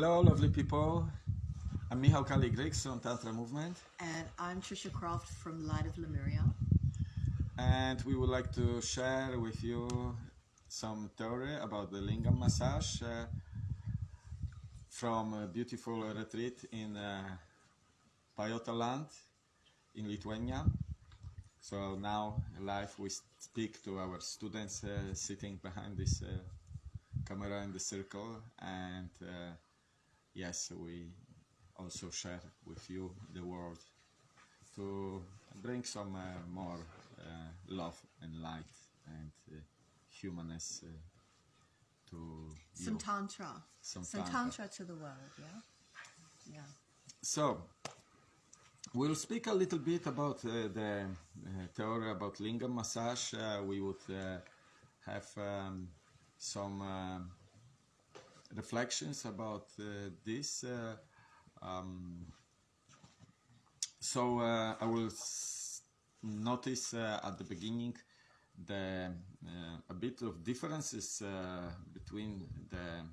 Hello, lovely people. I'm Michał Kaligryks from Tantra Movement, And I'm Trisha Croft from Light of Lemuria. and we would like to share with you some theory about the lingam massage uh, from a beautiful retreat in uh, Pajota land in Lithuania. So now, live, we speak to our students uh, sitting behind this uh, camera in the circle, and uh, yes, we also share with you the world to bring some uh, more uh, love and light and uh, humanness uh, to Some you. Tantra. Some Some Tantra. Tantra to the world, yeah? Yeah. So, we'll speak a little bit about uh, the uh, theory about lingam massage. Uh, we would uh, have um, some reflections about uh, this. Uh, um, so, uh, I will notice at the beginning the a bit of differences between the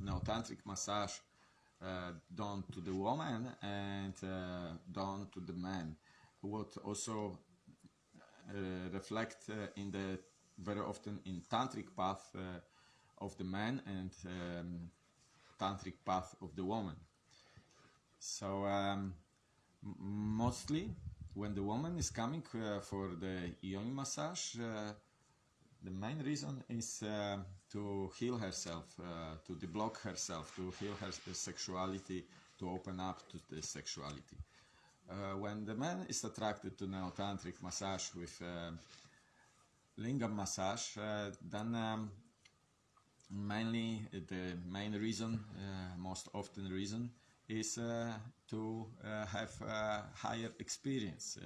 neotantric massage uh, done to the woman and uh, done to the man. What also uh, reflect in the very often in tantric path of the man and um, tantric path of the woman. So um, mostly when the woman is coming uh, for the yoni massage, uh, the main reason is uh, to heal herself, uh, to deblock herself, to heal her sexuality, to open up to the sexuality. Uh, when the man is attracted to neotantric massage with uh, lingam massage, then um, mainly uh, the main reason, uh, most often reason, is uh, to have higher experience.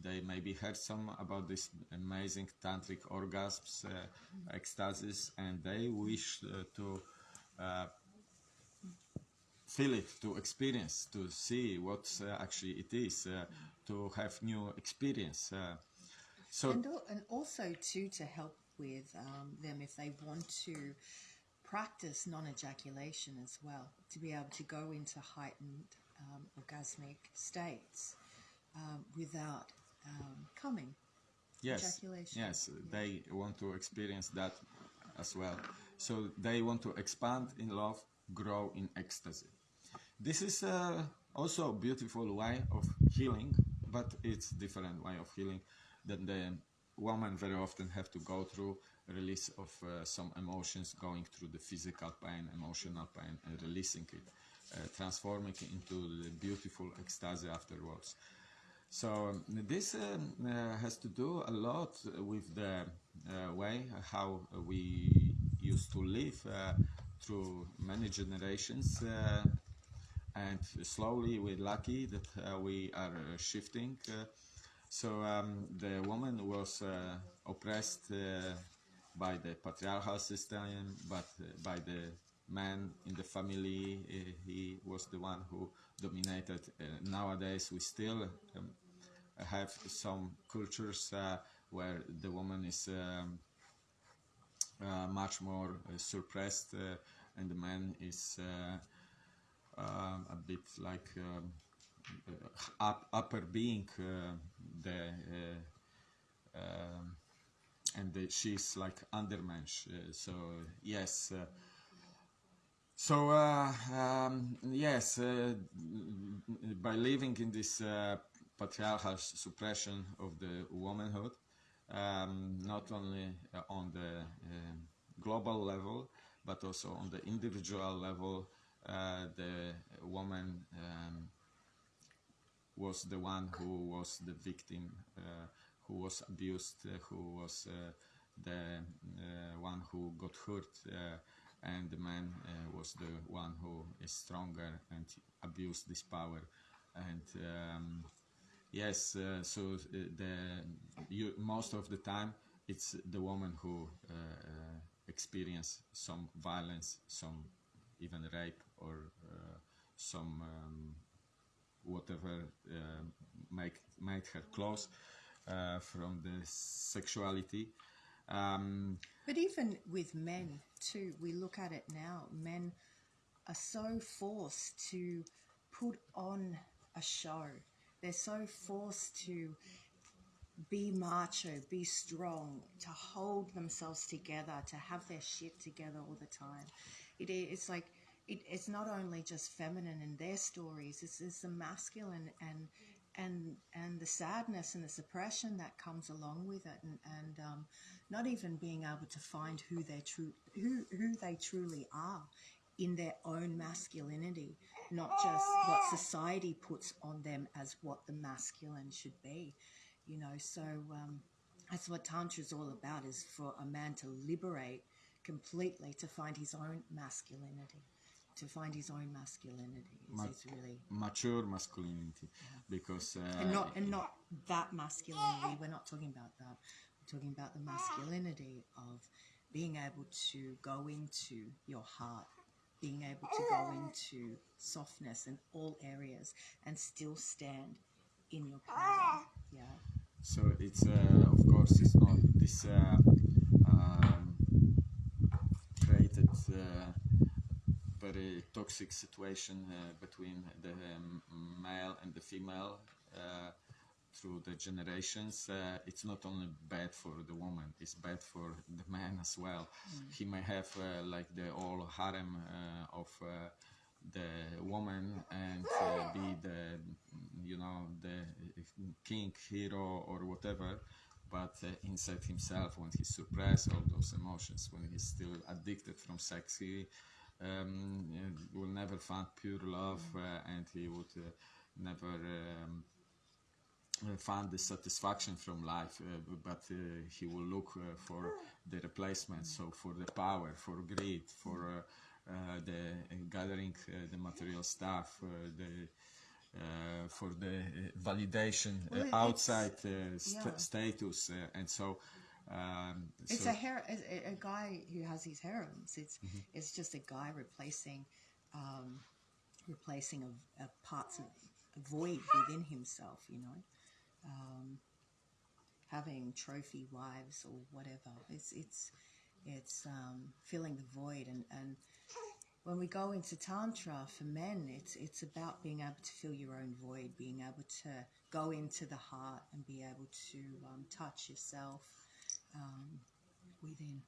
They maybe heard some about this amazing tantric orgasms, uh, ecstasies, and they wish uh, to uh, feel it, to experience, to see what actually it is, to have new experience. So And, and also, too, to help with um, them if they want to practice non ejaculation as well, to be able to go into heightened um, orgasmic states um, without um, coming. yes. Ejaculation. yes. They want to experience that as well. So they want to expand in love grow in ecstasy. This is uh, also a beautiful way of healing but it's different way of healing than the woman very often have to go through release of uh, some emotions going through the physical pain emotional pain and releasing it uh, transforming it into the beautiful ecstasy afterwards so um, this um, uh, has to do a lot with the uh, way how we used to live uh, through many generations, uh, and slowly we're lucky that we are shifting. So um, the woman was uh, oppressed uh, by the patriarchal system, but uh, by the man in the family, uh, he was the one who dominated. Uh, nowadays, we still um, have some cultures uh, where the woman is um, much more suppressed and the man is um, a bit like um, up, upper being uh, the uh, um, and she's like undermensch uh, so yes so uh, um, yes, uh, by living in this uh, patriarchal suppression of the womanhood, um, not only on the global level but also on the individual level, the woman um, was the one who was the victim, uh, who was abused, uh, who was uh, the one who got hurt, and the man was the one who is stronger and abused this power. And um, yes, so the you, most of the time it's the woman who experience some violence, some even rape or uh, some um, whatever uh, make made her close uh, from the sexuality. Um, But even with men too, we look at it now. Men are so forced to put on a show. They're so forced to be macho, be strong, to hold themselves together, to have their shit together all the time. It, it's like it, it's not only just feminine in their stories; it's, it's the masculine and and and the sadness and the suppression that comes along with it, and and um, not even being able to find who they true who who they truly are in their own masculinity, not just what society puts on them as what the masculine should be you know? So um, that's what tantra is all about is for a man to liberate completely to find his own masculinity to find his own masculinity. Is, Ma- is really mature masculinity because uh, and not and not that masculinity we're not talking about that. We're talking about the masculinity of being able to go into your heart being able to go into softness in all areas and still stand in your power. Yeah. So it's uh, of course it's not this uh, um, created uh, very toxic situation uh, between the um, male and the female uh, through the generations. Uh, it's not only bad for the woman; it's bad for the man as well. He may have uh, like the whole harem uh, of. Uh, the woman and uh, be the you know the king hero or whatever but uh, inside himself when he suppress all those emotions when he's still addicted from sex he um, will never find pure love uh, and he would uh, never um, uh, find the satisfaction from life, uh, but uh, he will look uh, for the replacement. So for the power, for greed, for uh, uh, the gathering uh, the material stuff, uh, the uh, for the validation uh, Well, it- it's- outside uh, st- yeah. status, uh, and so. Um, It's so a, her- a a guy who has his harems. It's Mm-hmm. it's just a guy replacing, um, replacing a parts of a void within himself. You know, um, having trophy wives or whatever. It's it's it's um, filling the void and and when we go into tantra for men, it's it's about being able to fill your own void, being able to go into the heart and be able to um, touch yourself um, within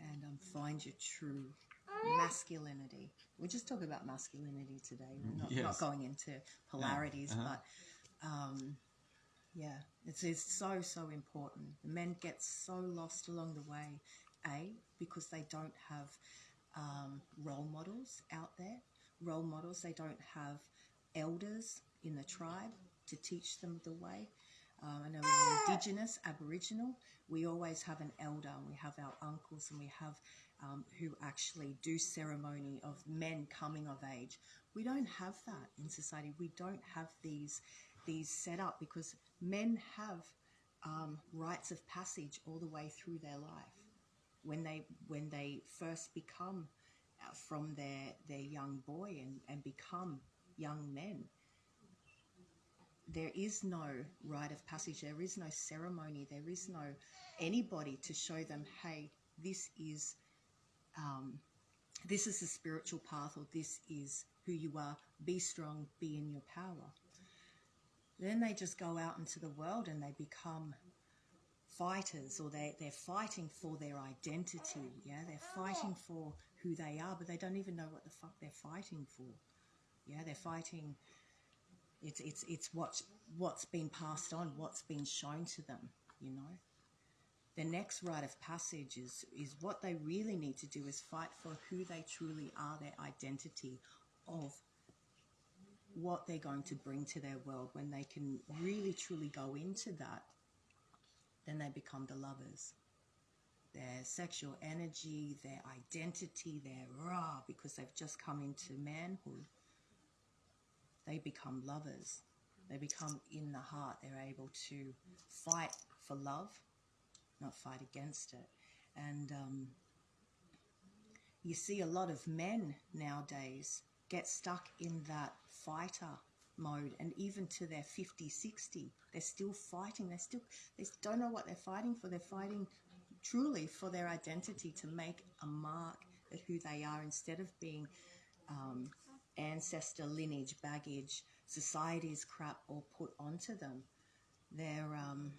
and um, find your true masculinity. We're just talking about masculinity today. We're not, Yes. not going into polarities, uh-huh. but um, yeah, it's, it's so, so important. The men get so lost along the way, A, because they don't have um, role models out there. Role models, they don't have elders in the tribe to teach them the way. Um, I know in the indigenous, Aboriginal, we always have an elder and we have our uncles and we have um, who actually do ceremony of men coming of age. We don't have that in society. We don't have these these set up because men have um, rites of passage all the way through their life when they when they first become uh, from their their young boy and, and become young men there is no rite of passage there is no ceremony there is no anybody to show them hey this is um, this is the spiritual path or this is who you are. Be strong be in your power. Then they just go out into the world and they become fighters or they, they're fighting for their identity yeah? They're fighting for who they are but they don't even know what the fuck they're fighting for yeah? They're fighting it's it's it's what's what's been passed on what's been shown to them you know? The next rite of passage is is what they really need to do is fight for who they truly are their identity of what they're going to bring to their world. When they can really truly go into that then they become the lovers. Their sexual energy their identity their raw because they've just come into manhood they become lovers. They become in the heart. They're able to fight for love not fight against it. And um, you see a lot of men nowadays get stuck in that fighter mode. And even to their 50 60 they're still fighting. They still they don't know what they're fighting for. They're fighting truly for their identity to make a mark at who they are instead of being um, ancestor lineage, baggage, society's crap all put onto them. They're um,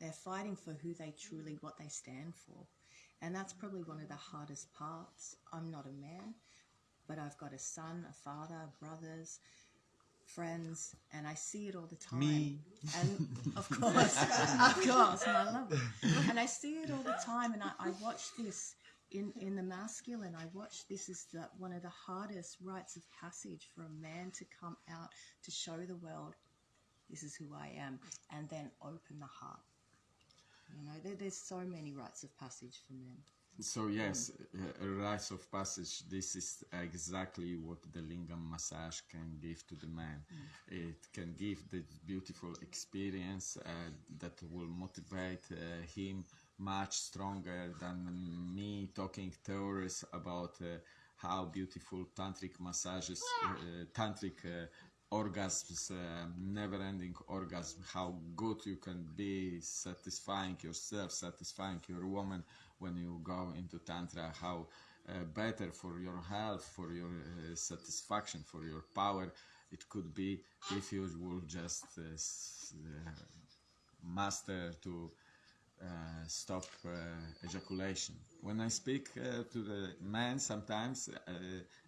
they're fighting for who they truly what they stand for, and that's probably one of the hardest parts. I'm not a man, but I've got a son, a father, brothers, friends, and I see it all the time. Me. And of course, of course, and I love it. And I see it all the time, and I, I watch this in, in the masculine. I watch this as the, one of the hardest rites of passage for a man to come out to show the world, this is who I am, and then open the heart. You know, there, there's so many rites of passage for men. So yes, a rites of passage. This is exactly what the lingam massage can give to the man. It can give this beautiful experience uh, that will motivate uh, him much stronger than me talking theories about uh, how beautiful tantric massages, uh, tantric uh, orgasms, uh, never-ending orgasm, how good you can be satisfying yourself, satisfying your woman when you go into tantra, how uh, better for your health, for your uh, satisfaction, for your power it could be if you will just master to stop uh, ejaculation. When I speak uh, to the men sometimes, uh,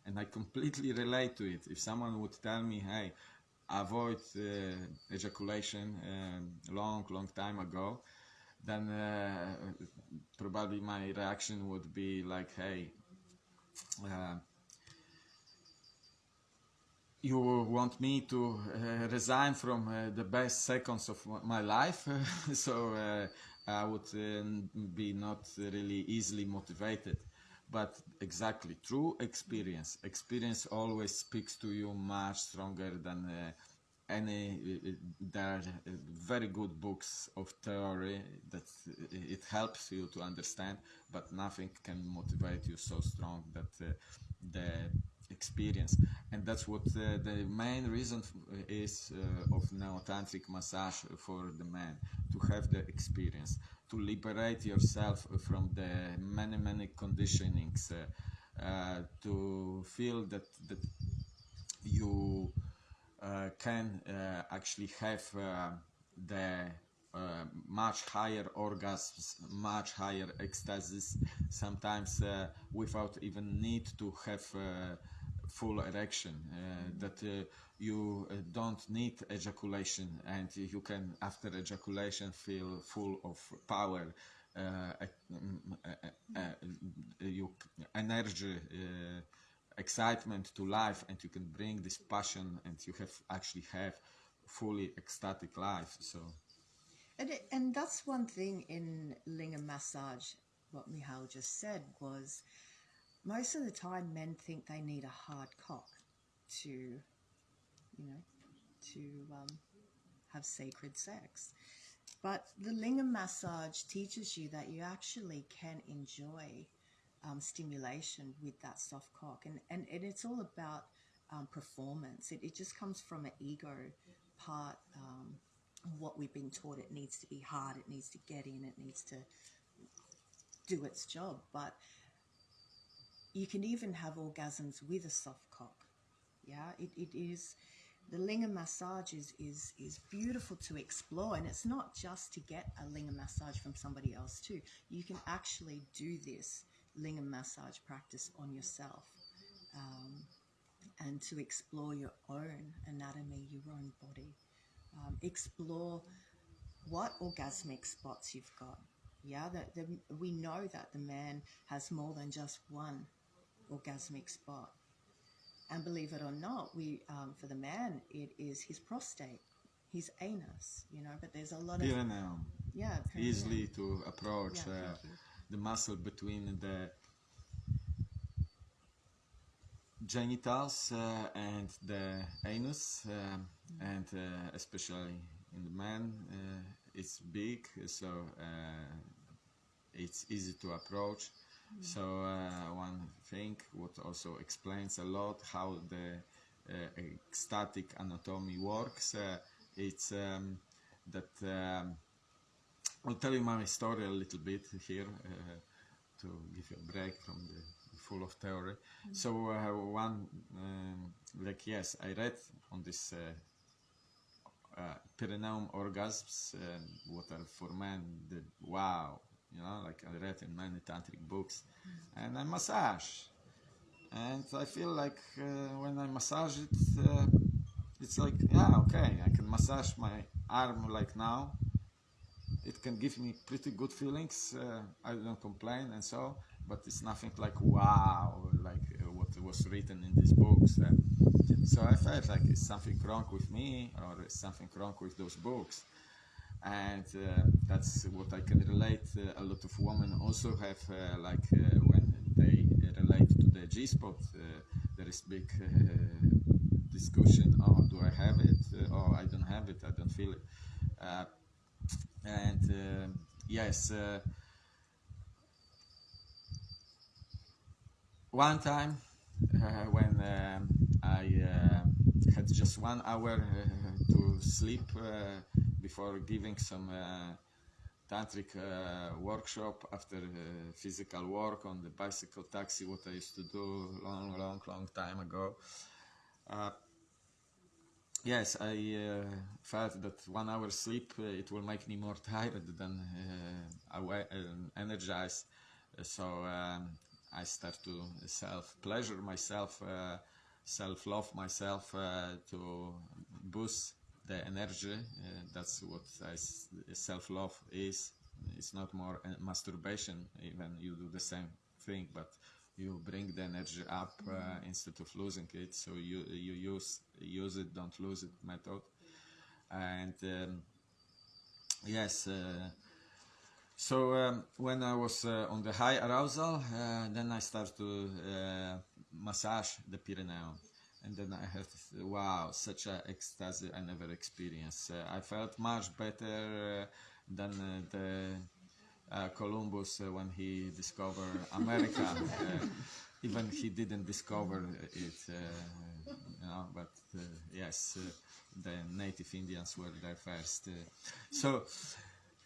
and I completely relate to it, if someone would tell me, hey, avoid uh, ejaculation um, long, long time ago, then uh, probably my reaction would be like, hey, uh, you want me to uh, resign from uh, the best seconds of my life so uh, i would um, be not really easily motivated. But exactly through experience. Experience always speaks to you much stronger than uh, any uh, there are uh, very good books of theory that uh, it helps you to understand but nothing can motivate you so strong that uh, the experience. And that's what uh, the main reason is uh, of neotantric massage for the man to have the experience to liberate yourself from the many many conditionings uh, uh, to feel that that you uh, can uh, actually have the much higher orgasms, much higher ecstasies, sometimes without even need to have full erection. Uh, that uh, you uh, don't need ejaculation, and you can, after ejaculation, feel full of power. Uh, uh, uh, uh, you energy uh, excitement to life and you can bring this passion and you have actually have fully ecstatic life so And, it, and that's one thing in lingam massage, what Mihail just said was most of the time men think they need a hard cock to, you know, to um, have sacred sex. But the lingam massage teaches you that you actually can enjoy um, stimulation with that soft cock. And, and, and it's all about um, performance. It, it just comes from an ego part. Um, what we've been taught it needs to be hard, it needs to get in, it needs to do its job. But you can even have orgasms with a soft cock. Yeah, it, it is the lingam massage is, is is beautiful to explore and it's not just to get a lingam massage from somebody else too. You can actually do this lingam massage practice on yourself. Um, and to explore your own anatomy, your own body. Um, explore what orgasmic spots you've got. Yeah, that we know that the man has more than just one orgasmic spot. And believe it or not, we um, for the man it is his prostate, his anus. You know, but there's a lot of perineum yeah perineum. easily to approach Yeah, uh, the muscle between the genitals uh, and the anus um, and uh, especially in the man uh, it's big so uh, it's easy to approach so uh, one thing what also explains a lot how the uh, ecstatic anatomy works uh, it's um, that um, I'll tell you my story a little bit here uh, to give you a break from the full of theory. So uh, one, um, like yes, I read on this uh, uh, perineum orgasms, uh, what are for men, the wow, you know, like I read in many tantric books, and I massage, and I feel like uh, when I massage it, uh, it's like yeah, okay, I can massage my arm like now. It can give me pretty good feelings. Uh, I don't complain and so, but it's nothing like wow, like uh, what was written in these books. So I felt like it's something wrong with me or something wrong with those books. And uh, that's what I can relate. Uh, a lot of women also have, uh, like uh, when they relate to the G spot, uh, there is big uh, discussion. Oh, do I have it? Oh, I don't have it. I don't feel it. And yes, one time when um, I had just one hour to sleep before giving some uh, tantric uh, workshop after uh, physical work on the bicycle taxi, what I used to do long, long, long time ago. Yes, I felt that one hour sleep it will make me more tired than energized. So um, I start to self pleasure myself, uh, self love myself to boost the energy. Uh, that's what self love is. It's not more uh, masturbation, even you do the same thing, but you bring the energy up uh, instead of losing it. So you you use use it, don't lose it method. And um, yes. Uh, so um, when I was uh, on the high arousal, uh, then I start to uh, massage the perineum, and then I had wow, such an ecstasy I never experienced. Uh, I felt much better uh, than uh, the uh, Columbus uh, when he discovered America. uh, even he didn't discover it, uh, you know, but uh, yes, uh, the native Indians were there first. Uh, so.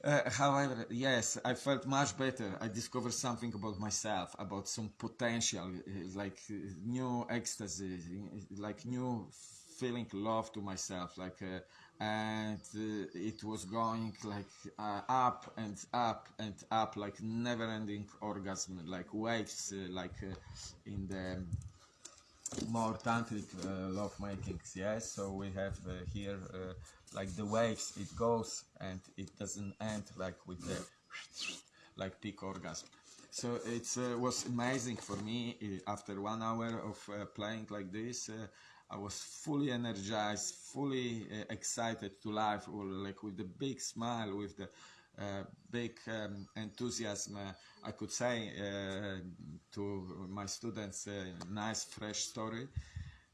Uh, however, yes, I felt much better. I discovered something about myself, about some potential, uh, like uh, new ecstasy, like new feeling love to myself, like, uh, and uh, it was going like uh, up and up and up, like never-ending orgasm, like waves, like in the more tantric uh, love makings yes so we have uh, here uh, like the waves it goes and it doesn't end like with the like peak orgasm so it uh, was amazing for me uh, after one hour of uh, playing like this i was fully energized fully excited to life or like with the big smile with the big um, enthusiasm. Uh, I could say uh, to my students, a nice fresh story.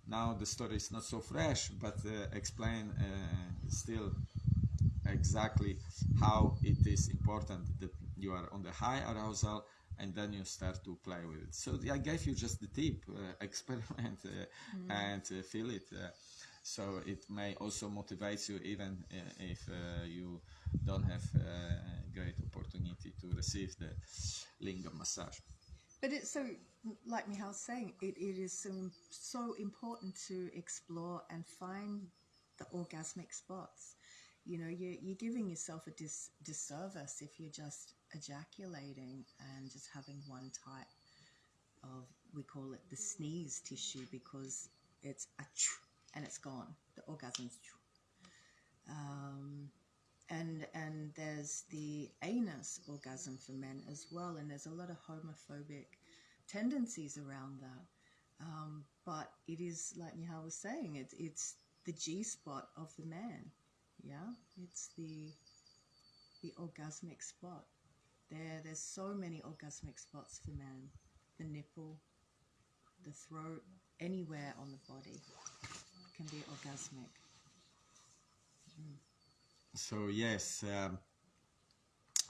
Now the story is not so fresh, but uh, explain uh, still exactly how it is important that you are on the high arousal and then you start to play with it. So I gave you just the tip, uh, experiment uh, and uh, feel it. So it may also motivate you even uh, if uh, you don't have uh, great opportunity to receive the lingam massage. But it's so, like Mihal's saying, it, it is so, so important to explore and find the orgasmic spots. You know, you're, you're giving yourself a dis, disservice if you're just ejaculating and just having one type of, we call it the sneeze tissue because it's a ch- and it's gone. The orgasm's um, and and there's the anus orgasm for men as well, and there's a lot of homophobic tendencies around that. Um, but it is like Mihal was saying, it's it's the G spot of the man. Yeah, it's the the orgasmic spot. There, there's so many orgasmic spots for man. The nipple, the throat, anywhere on the body can be orgasmic. So yes, um,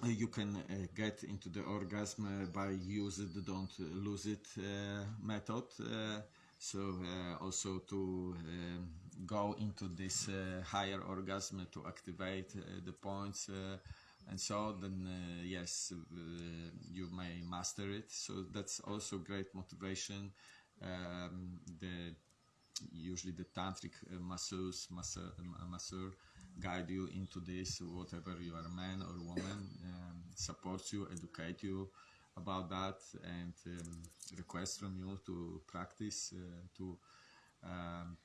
you can uh, get into the orgasm uh, by use it, don't lose it uh, method. Uh, so uh, also to um, go into this uh, higher orgasm to activate the points and so then uh, yes uh, you may master it so that's also great motivation um, the usually the tantric uh, masseurs masseur, masseur guide you into this whatever you are man or woman um, supports you educate you about that and um, request from you to practice uh, to um,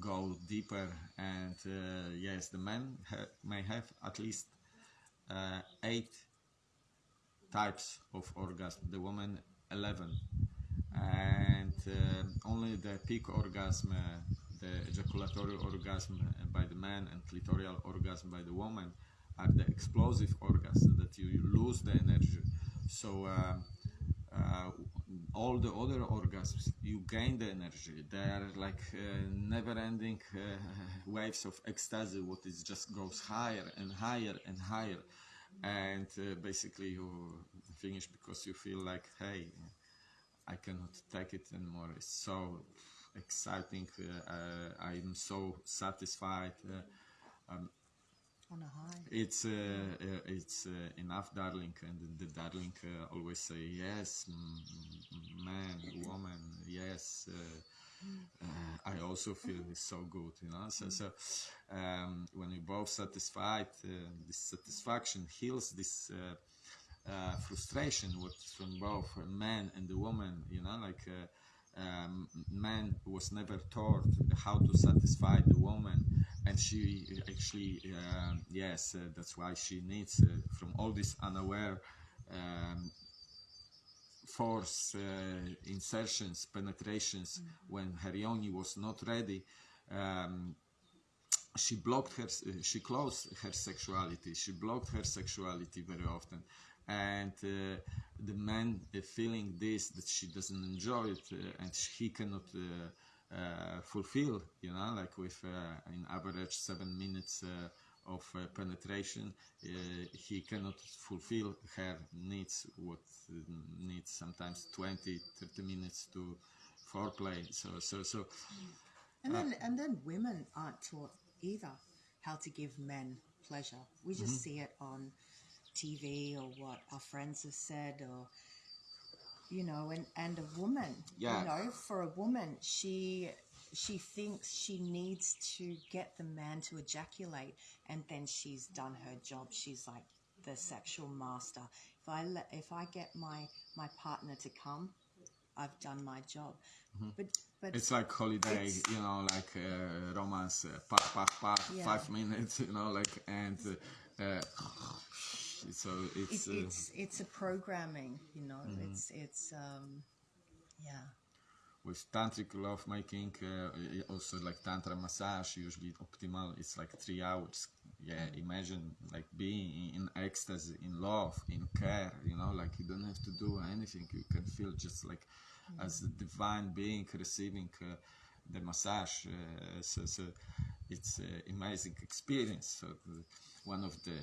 go deeper. And uh, yes the men ha may have at least uh, eight types of orgasm the woman 11 and uh, only the peak orgasm uh, the ejaculatory orgasm by the man and clitoral orgasm by the woman are the explosive orgasms that you lose the energy. So uh, uh, all the other orgasms you gain the energy. They are like uh, never-ending uh, waves of ecstasy what is just goes higher and higher and higher. And uh, basically you finish because you feel like hey i cannot take it anymore it's so exciting uh, i'm so satisfied um, on a high. it's uh, uh, it's uh, enough, darling, and the darling uh, always say yes, man, woman, yes. Uh, uh, I also feel it's so good, you know. So, so um, when we both satisfied, this satisfaction heals this. Frustration what from both a man and the woman you know like um, man was never taught how to satisfy the woman and she actually uh, yes uh, that's why she needs uh, from all this unaware um, force uh, insertions penetrations mm -hmm. when her yoni was not ready um, she blocked her she closed her sexuality she blocked her sexuality very often and uh, the man uh, feeling this that she doesn't enjoy it uh, and he cannot uh, fulfill you know like with in average seven minutes of uh, penetration uh, he cannot fulfill her needs what needs sometimes 20 30 minutes to foreplay so so so and then and then women aren't taught either how to give men pleasure we just mm -hmm. see it on TV or what our friends have said or you know and and a woman yeah. you know for a woman she she thinks she needs to get the man to ejaculate and then she's done her job she's like the sexual master if i let if i get my my partner to come i've done my job mm-hmm. but but it's like holiday you know like uh, romance uh, pop pop pop yeah. five minutes you know like and uh, uh so it's it, uh, it's it's a programming you know mm-hmm. it's it's um yeah with tantric love making uh, also like tantra massage usually optimal it's like three hours yeah mm-hmm. imagine like being in ecstasy in love in care you know like you don't have to do anything you can feel just like mm-hmm. as a divine being receiving uh, the massage uh, so, so it's an amazing experience so one of the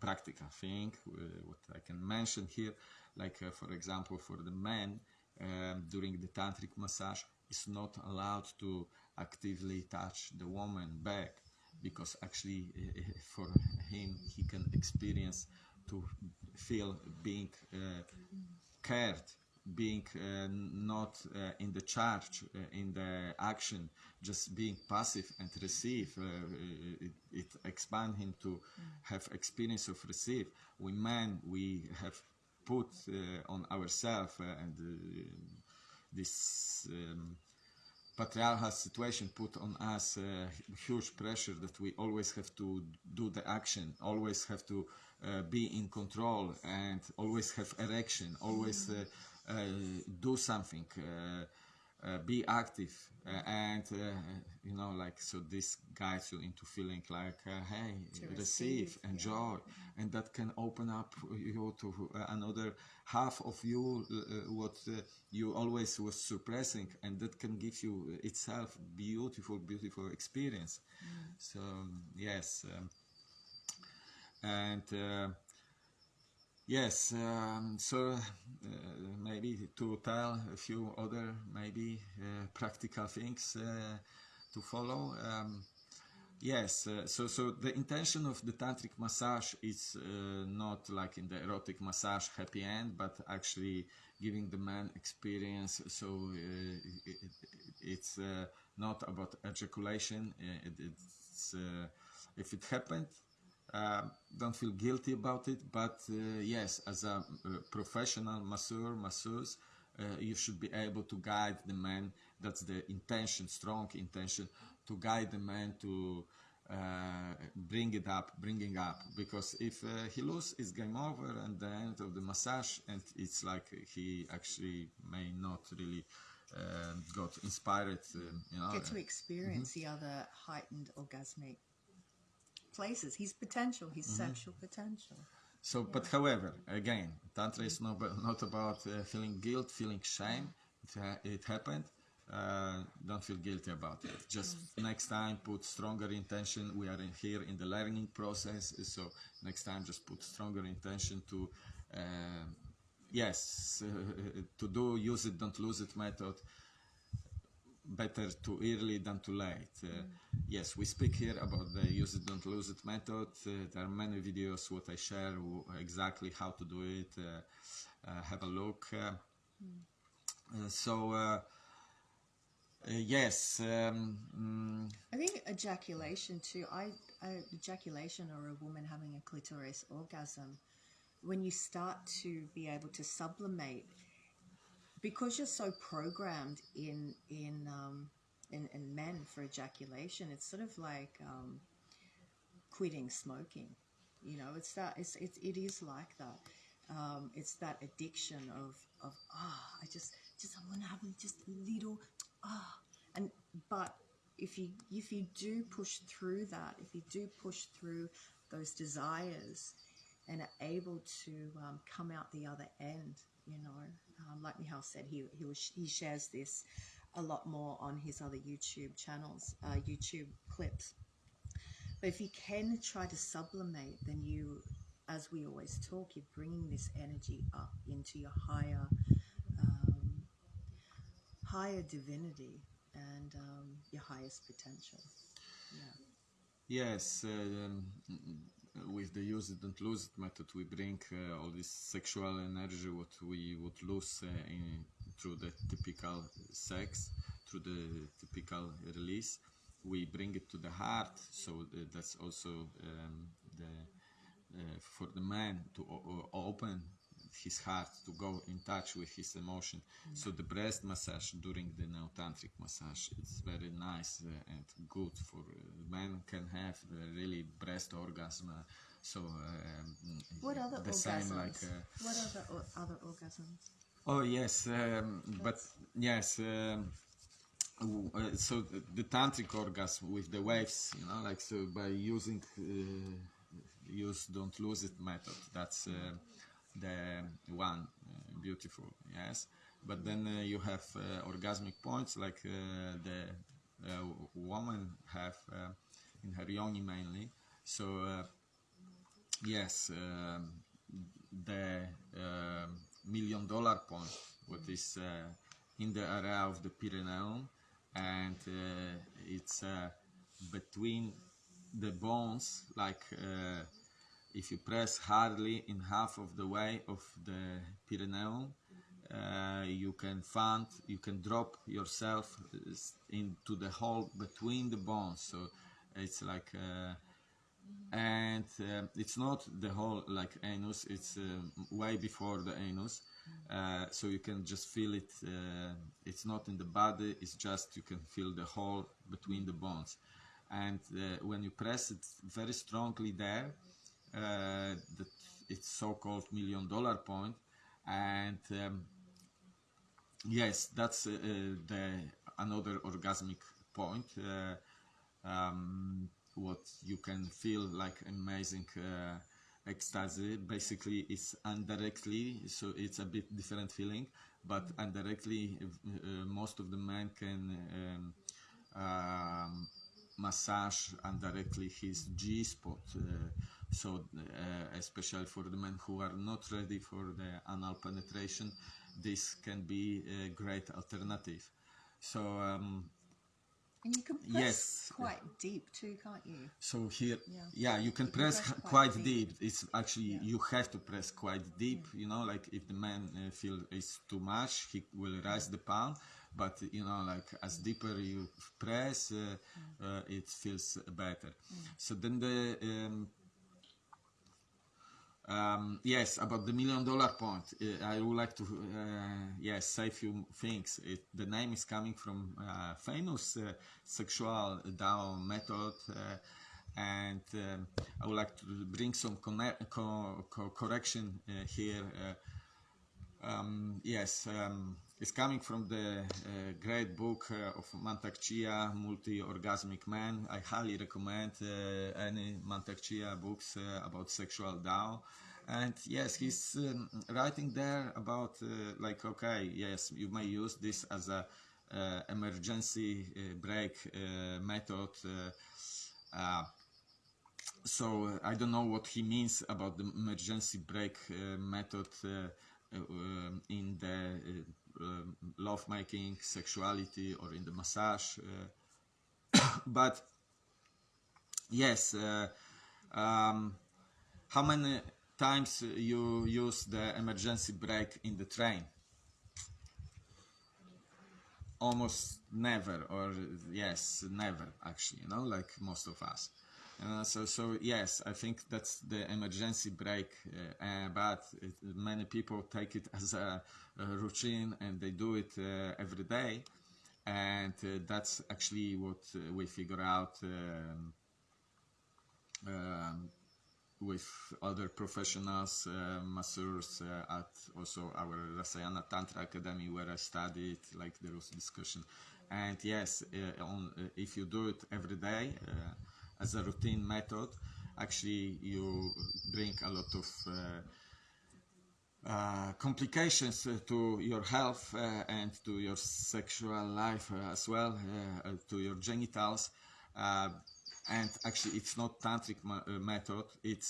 practical thing uh, what I can mention here like uh, for example for the man um, during the tantric massage is not allowed to actively touch the woman back because actually uh, for him he can experience to feel being uh, cared being uh, not uh, in the charge, uh, in the action, just being passive and receive, uh, it, it expands him to have experience of receive. We men, we have put uh, on ourselves uh, and this um, patriarchal situation put on us huge pressure that we always have to do the action, always have to be in control and always have erection, always uh, do something uh, uh, be active and you know like so this guides you into feeling like hey receive, receive enjoy yeah. and that can open up you to another half of you what you always was suppressing and that can give you itself beautiful beautiful experience mm. so yes um, and uh, Yes, um, so uh, maybe to tell a few other maybe uh, practical things uh, to follow. Um, Yes, uh, so so the intention of the tantric massage is uh, not like in the erotic massage happy end, but actually giving the man experience. So uh, it, it's not about ejaculation. It, it's if it happened, uh, don't feel guilty about it. But uh, yes, as a uh, professional masseur, masseuse, uh, you should be able to guide the man. That's the intention, strong intention, to guide the man to uh, bring it up, bringing up. Because if uh, he loses, it's game over, and the end of the massage, and it's like he actually may not really uh, got inspired. Uh, you know, Get to experience the other heightened orgasmic places, his potential, his sexual potential. So, but however, again, tantra is not about, not about uh, feeling guilt, feeling shame. It, it happened. Uh, don't feel guilty about it. Just next time, put stronger intention. We are in here in the learning process, so next time, just put stronger intention to, uh, yes, to do use it, don't lose it method better too early than too late. Uh, Yes, we speak here about the use it, don't lose it method. Uh, there are many videos what I share exactly how to do it. Uh, uh, have a look. Uh, uh, so yes, um, mm, I think ejaculation too. I, I ejaculation or a woman having a clitoris orgasm, when you start to be able to sublimate, because you're so programmed in in um, in, in men for ejaculation, it's sort of like um, quitting smoking. You know, it's that it's, it's it is like that. Um, it's that addiction of of ah, I just just I want to have just a little ah, and but if you if you do push through that, if you do push through those desires, and are able to um, come out the other end, you know, um, like Michal said, he he was he shares this a lot more on his other YouTube channels, uh, YouTube clips. But if you can try to sublimate, then you, as we always talk, you're bringing this energy up into your higher, um, higher divinity and um, your highest potential. Yeah. Yes, uh, um, with the use it and lose it method, we bring uh, all this sexual energy what we would lose uh, in, through the typical sex, through the typical release. We bring it to the heart, so that's also um, the uh, for the man to open his heart to go in touch with his emotion. So the breast massage during the now tantric massage it's very nice uh, and good for uh, men can have the really breast orgasm. Uh, so um, What other the orgasms? same like. Uh, what other or, other orgasms? Oh yes, um, but yes. Um, uh, so the, the tantric orgasm with the waves, you know, like so by using uh, use don't lose it method. That's uh, the one uh, beautiful, yes. But then uh, you have uh, orgasmic points like the woman have in her yoni mainly. So yes, um, the um million dollar point, what is in the area of the perineum, and uh, it's uh, between the bones, like uh, if you press hardly in half of the way of the perineum, uh, you can find, you can drop yourself uh, into the hole between the bones. So it's like uh, and um, it's not the hole like anus it's um, way before the anus uh, so you can just feel it uh, it's not in the body it's just you can feel the hole between the bones and uh, when you press it very strongly there uh, it's so-called million dollar point. And um, yes that's uh, the another orgasmic point uh, um, what you can feel like amazing uh, ecstasy. Basically it's indirectly so it's a bit different feeling but indirectly uh, most of the men can um, massage indirectly his G spot uh, so uh, especially for the men who are not ready for the anal penetration this can be a great alternative so um, And you can press Yes. quite deep too, can't you? So here, Yeah. yeah, you can You press, press quite quite deep. deep. It's actually Yeah. you have to press quite deep. You know, like if the man uh, feel it's too much, he will raise the palm. But you know, like as deeper you press, uh, uh, it feels better. So then the um, um, yes, about the million dollar point, uh, I would like to uh, yes say a few things. It, the name is coming from uh, famous uh, sexual Dao method, and um, I would like to bring some co- co- correction here. Um, yes, um, it's coming from the uh, great book uh, of Mantak Chia, Multi-Orgasmic Man. I highly recommend uh, any Mantak Chia books uh, about sexual Tao. And yes, he's um, writing there about uh, like, okay, yes, you may use this as a uh, emergency uh, method. So I don't know what he means about the emergency brake method um, in the um, lovemaking, sexuality, or in the massage. Uh, but yes, uh, um, how many times you use the emergency brake in the train? almost never or yes never actually you know like most of us uh, so so yes i think that's the emergency brake, uh, uh, but it, many people take it as a, a routine and they do it uh, every day and uh, that's actually what we figure out um, um, with other professionals, masseurs at also our Rasayana Tantra Academy where I studied, like there was discussion. And yes, on, if you do it every day as a routine method, actually you bring a lot of uh, uh, complications uh, to your health uh, and to your sexual life as well, uh, to your genitals. And actually, it's not tantric method. It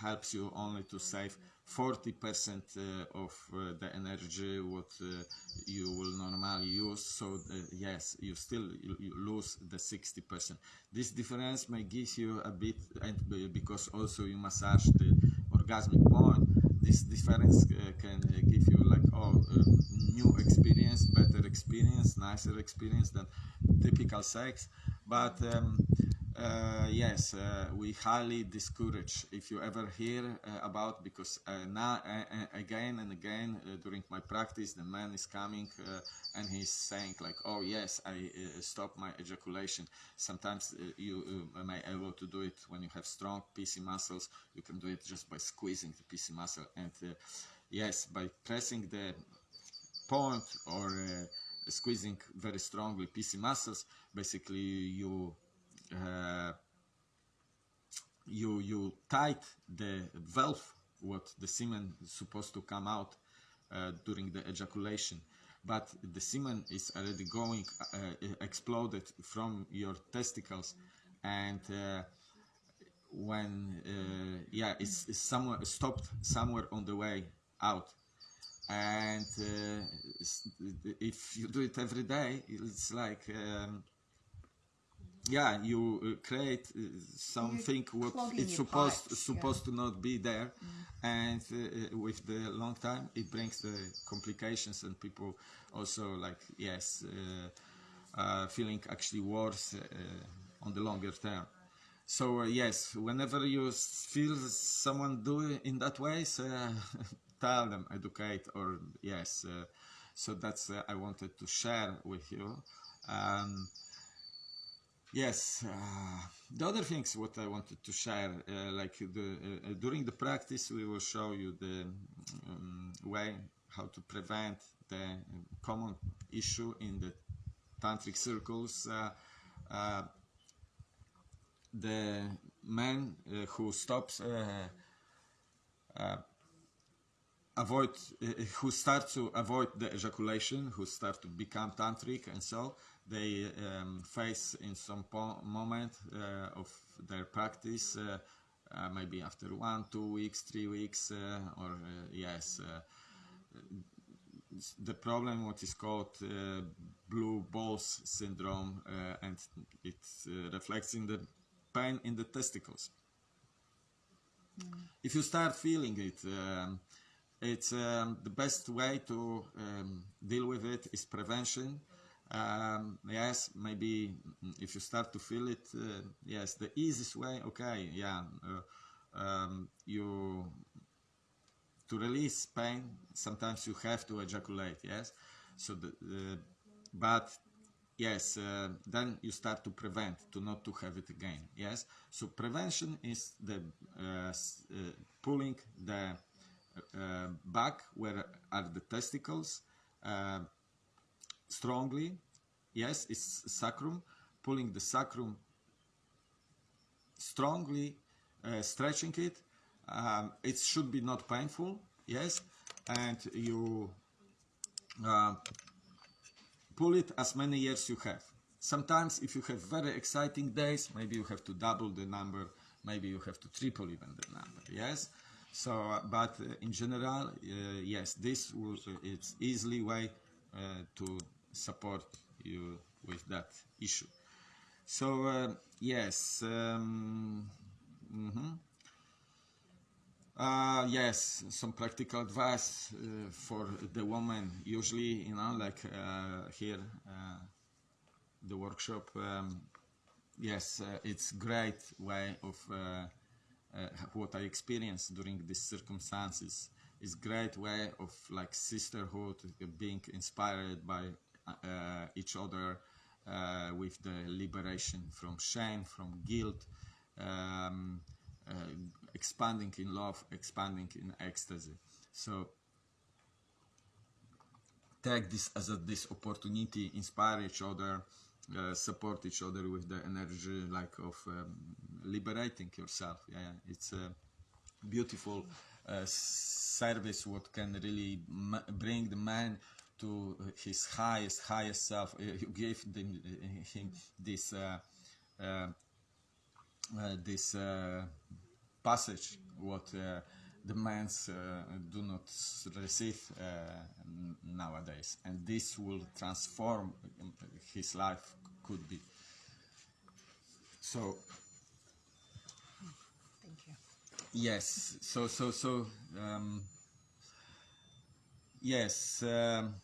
helps you only to save 40% uh, of uh, the energy what uh, you will normally use. So yes, you still you, lose the 60%. This difference may give you a bit, and because also you massage the orgasmic point, this difference can give you like oh new experience, better experience, nicer experience than typical sex. But um, uh, yes, uh, we highly discourage if you ever hear uh, about because uh, now again and again uh, during my practice the man is coming uh, and he's saying like oh yes I stop my ejaculation. Sometimes you may able to do it when you have strong PC muscles. You can do it just by squeezing the PC muscle and yes by pressing the point or squeezing very strongly PC muscles. Basically you uh, you you tight the valve what the semen is supposed to come out uh, during the ejaculation. But the semen is already going uh, exploded from your testicles and uh, when uh, yeah it's, it's somewhere stopped somewhere on the way out. And uh, if you do it every day it's like um, yeah you uh, create uh, something what it's supposed supposed to not be there. And uh, with the long time it brings the complications and people also like yes uh, uh, feeling actually worse uh, on the longer term. So uh, yes whenever you feel someone do it in that way so, uh, tell them educate or yes uh, so that's uh, i wanted to share with you. Um, Yes, uh, the other things what I wanted to share, uh, like the uh, during the practice, we will show you the um, way how to prevent the common issue in the tantric circles. Uh, uh, the man uh, who stops uh, uh, avoid uh, who start to avoid the ejaculation who start to become tantric and so they um, face in some po- moment uh, of their practice uh, uh, maybe after one two weeks three weeks or yes the problem what is called uh, blue balls syndrome uh, and it uh, reflects in the pain in the testicles. If you start feeling it um, it's um, the best way to um, deal with it is prevention um, yes maybe if you start to feel it uh, yes the easiest way okay yeah uh, um, you to release pain sometimes you have to ejaculate yes? So the, uh, but yes uh, then you start to prevent to not to have it again yes? So prevention is the uh, uh, pulling the back where are the testicles strongly. Yes it's sacrum pulling the sacrum strongly uh, stretching it. Um, it should be not painful yes and you uh, pull it as many years you have. Sometimes if you have very exciting days maybe you have to double the number maybe you have to triple even the number yes? So uh, but uh, in general uh, yes this will it's easily way uh, to support you with that issue so uh, yes um, mhm. Uh, yes, some practical advice uh, for the woman. Usually, you know, like uh, here, uh, the workshop. Um, yes, uh, it's great way of what I experienced during these circumstances. It's great way of like sisterhood, being inspired by each other uh, with the liberation from shame, from guilt. Um, uh, expanding in love, expanding in ecstasy. So take this as a, this opportunity, inspire each other, uh, support each other with the energy like of um, liberating yourself. Yeah, it's a beautiful uh, service. What can really bring the man to his highest, highest self. Uh, You gave them, him this. Uh, uh, uh, this uh, passage what uh, the men's uh, do not receive uh, nowadays and this will transform his life could be so Thank you. yes so so so um, yes um,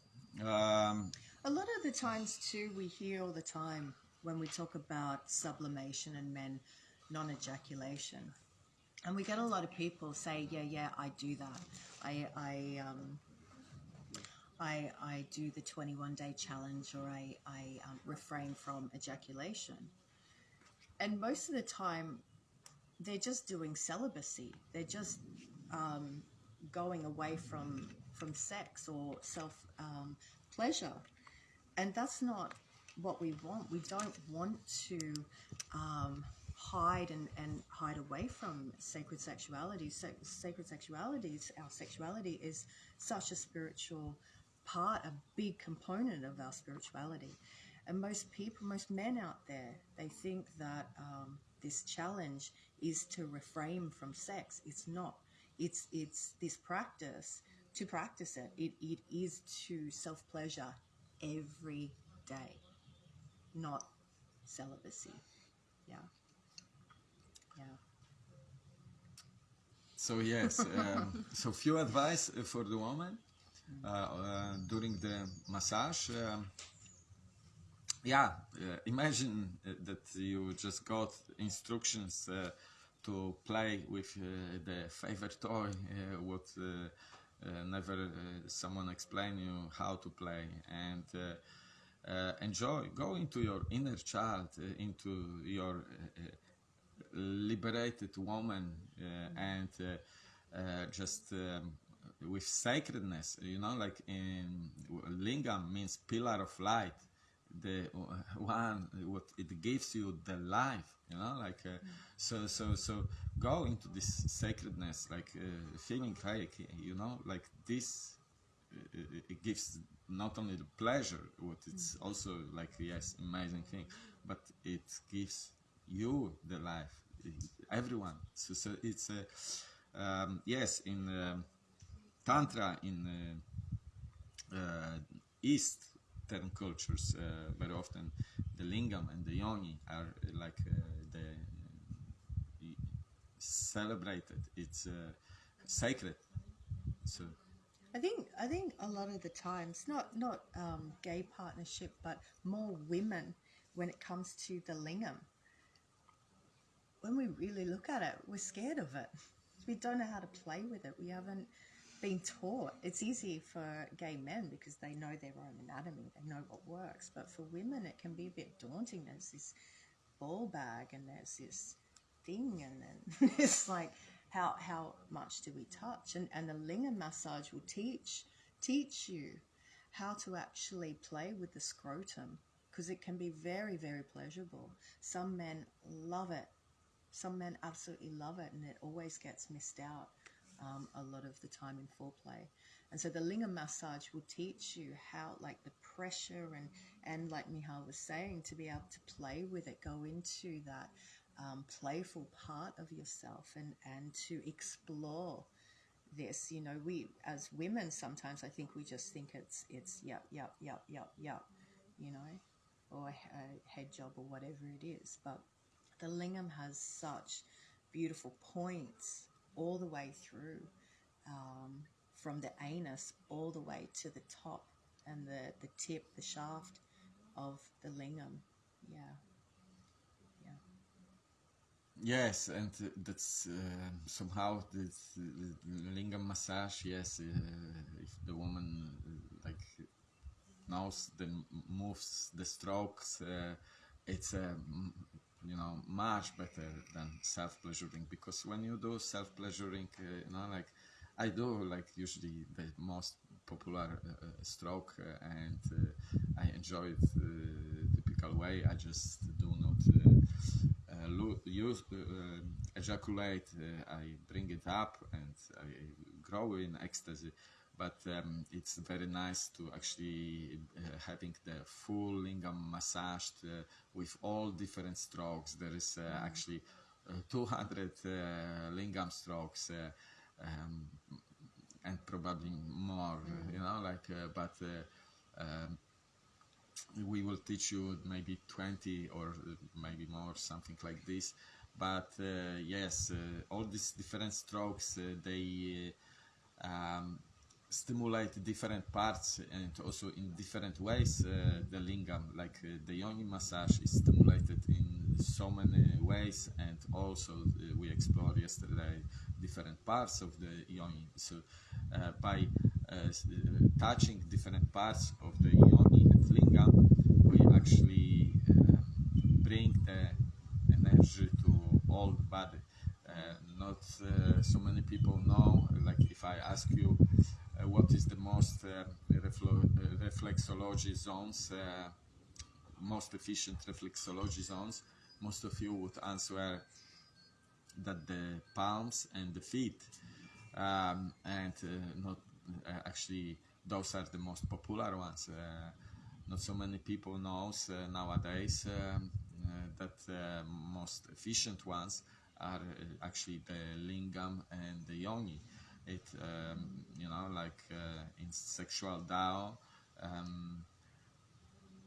um, A lot of the times, too, we hear all the time when we talk about sublimation and men non ejaculation. And we get a lot of people say, Yeah, yeah, I do that. I, I, um, I, I do the 21 day challenge or I, I um, refrain from ejaculation. And most of the time, they're just doing celibacy. They're just um, going away from from sex or self um, pleasure, and that's not what we want. We don't want to um, hide and, and hide away from sacred sexuality. Se- sacred sexuality, is, our sexuality is such a spiritual part, a big component of our spirituality. And most people, most men out there, they think that um, this challenge is to refrain from sex. It's not. It's it's this practice to practice it. It it is to self pleasure every day, not celibacy. Yeah. Yeah. So yes, um, so few advice for the woman uh, uh, during the massage. Um, yeah, uh, imagine uh, that you just got instructions uh, to play with uh, the favorite toy, what never uh, someone explain you how to play, and uh, uh, enjoy. Go into your inner child, uh, into your uh, uh, liberated woman uh, and uh, uh, just um, with sacredness you know like in lingam means pillar of light the uh, one what it gives you the life you know like uh, so so so go into this sacredness like uh, feeling like you know like this uh, it gives not only the pleasure what it's also like yes amazing thing but it gives you the life everyone. So, so it's a um, yes in um tantra in uh, Eastern cultures, uh, very often the lingam and the yoni are uh, like uh, the celebrated. It's sacred. So I think I think a lot of the times, not not um, gay partnership, but more women when it comes to the lingam. When we really look at it, we're scared of it. We don't know how to play with it. We haven't been taught. It's easy for gay men because they know their own anatomy, they know what works. But for women, it can be a bit daunting. There's this ball bag and there's this thing, and then it's like, how how much do we touch? And and the lingam massage will teach teach you how to actually play with the scrotum because it can be very very pleasurable. Some men love it. Some men absolutely love it, and it always gets missed out um, a lot of the time in foreplay. And so the lingam massage will teach you how, like the pressure and and like Mihal was saying, to be able to play with it, go into that um, playful part of yourself, and and to explore this. You know, we as women sometimes I think we just think it's it's yup yup yup yup yup, you know, or a head job or whatever it is, but the lingam has such beautiful points all the way through um, from the anus all the way to the top and the, the tip, the shaft of the lingam. Yeah. Yeah. Yes, and uh, that's uh, somehow the, lingam massage. Yes, uh, if the woman uh, like knows the moves, the strokes, uh, it's a m- you know much better than self pleasuring because when you do self pleasuring, you know, like I do like usually the most popular uh, uh, stroke uh, and uh, I enjoy it uh, typical way. I just do not uh, uh, use uh, uh, ejaculate. Uh, I bring it up and I grow in ecstasy. But um, it's very nice to actually uh, having the full lingam massaged uh, with all different strokes. There is uh, actually uh, 200 uh, lingam strokes. Uh, um, and probably more, you know, like, uh, but uh, um, we will teach you maybe 20 or maybe more, something like this. But uh, yes, uh, all these different strokes, uh, they uh, um, stimulate different parts and also in different ways uh, the lingam like uh, the yoni massage is stimulated in so many ways and also uh, we explored yesterday different parts of the yoni. So uh, by uh, uh, touching different parts of the yoni and lingam we actually bring the energy to all the body not so many people know like if i ask you what is the most uh, uh, reflexology zones, uh, most efficient reflexology zones, most of you would answer that the palms and the feet, um, and uh, not uh, actually those are the most popular ones. Uh, not so many people knows uh, nowadays um, uh, that uh, most efficient ones are uh, actually the lingam and the yoni it um, you know like uh, in sexual Dao um,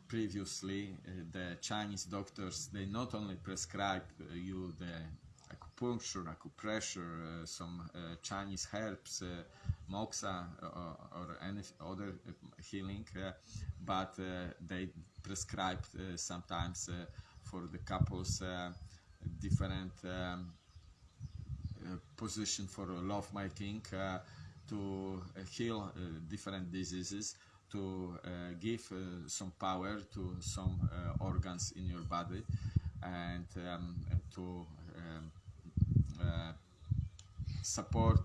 previously uh, the Chinese doctors they not only prescribe uh, you the acupuncture acupressure uh, some uh, Chinese herbs uh, moxa or, or any other healing but they prescribe sometimes for the couples different um, position for love making uh, to heal uh, different diseases to uh, give some power to some organs in your body and um, to um, support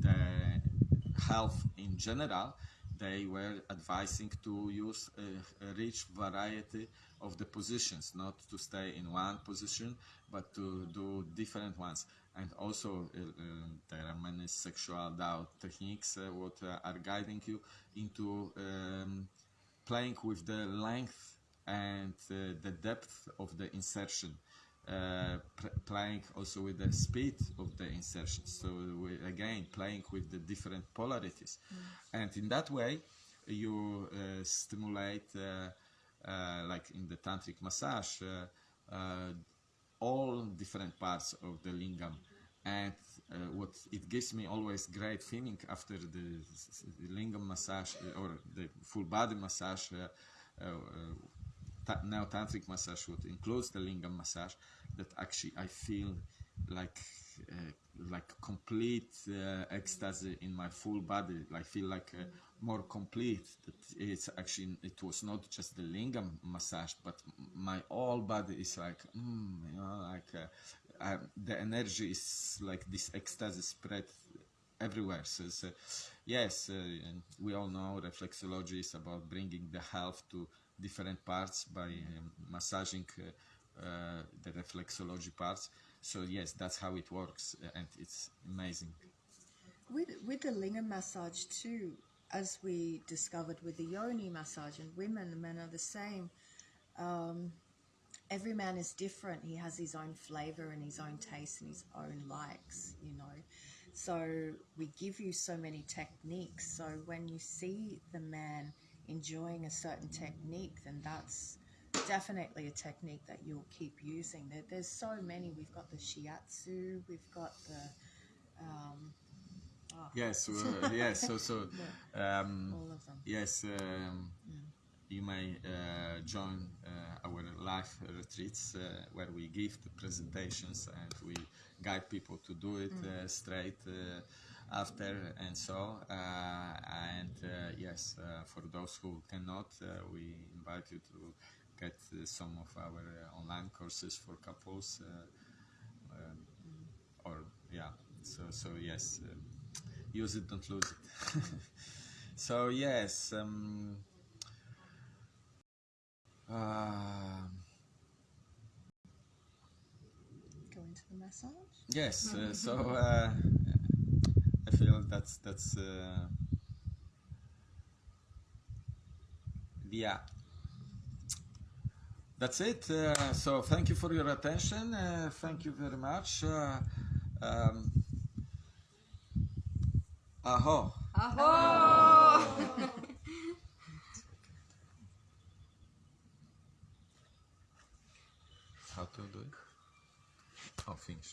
the health in general, they were advising to use a rich variety of the positions, not to stay in one position, but to do different ones. And also, uh, uh, there are many sexual Dao techniques uh, what are guiding you into um, playing with the length and the depth of the insertion uh, playing also with the speed of the insertion. So we, again playing with the different polarities. And in that way you uh, stimulate, uh, uh, like in the tantric massage, uh, uh, all different parts of the lingam. And uh, what it gives me always great feeling after the, lingam massage uh, or the full body massage, uh, uh, now tantric massage, what includes the lingam massage, that actually I feel like uh, like complete uh, ecstasy in my full body. I feel like more complete. That it's actually it was not just the lingam massage, but my whole body is like mm, you know like uh, uh, the energy is like this ecstasy spread everywhere. So, so yes, uh, we all know reflexology is about bringing the health to different parts by um, massaging uh, uh, the reflexology parts. So yes, that's how it works, and it's amazing. With with the lingam massage too, as we discovered with the yoni massage, and women and men are the same. Um, every man is different. He has his own flavor and his own taste and his own likes. You know, so we give you so many techniques. So when you see the man enjoying a certain technique, then that's definitely a technique that you'll keep using. There, there's so many. We've got the shiatsu. We've got the um, oh, Yes, uh, yes. So so um, all of them. yes. Um, you may uh, join uh, our live retreats uh, where we give the presentations and we guide people to do it uh, straight uh, after and so uh, and uh, yes uh, for those who cannot uh, we invite you to get some of our uh, online courses for couples uh, um, or yeah so so yes um, use it don't lose it so yes um, um, Go into the massage. Yes, uh, so uh, I feel that's that's uh, yeah. That's it. Uh, so thank you for your attention. Uh, thank you very much. Uh, um, aho. How to do it? Oh, finish.